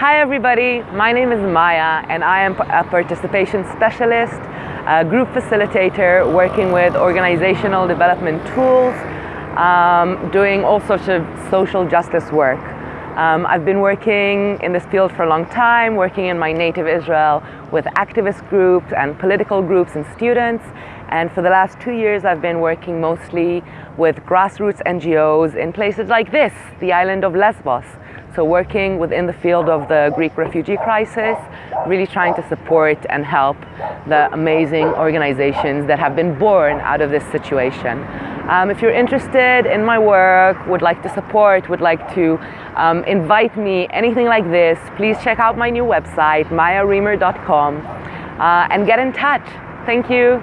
Hi everybody, my name is Maya and I am a participation specialist, a group facilitator working with organizational development tools, um, doing all sorts of social justice work. Um, I've been working in this field for a long time, working in my native Israel with activist groups and political groups and students. And for the last two years, I've been working mostly with grassroots NGOs in places like this, the island of Lesbos. So working within the field of the Greek refugee crisis, really trying to support and help the amazing organizations that have been born out of this situation. Um, if you're interested in my work, would like to support, would like to um, invite me, anything like this, please check out my new website, mayaremer.com, uh, and get in touch. Thank you.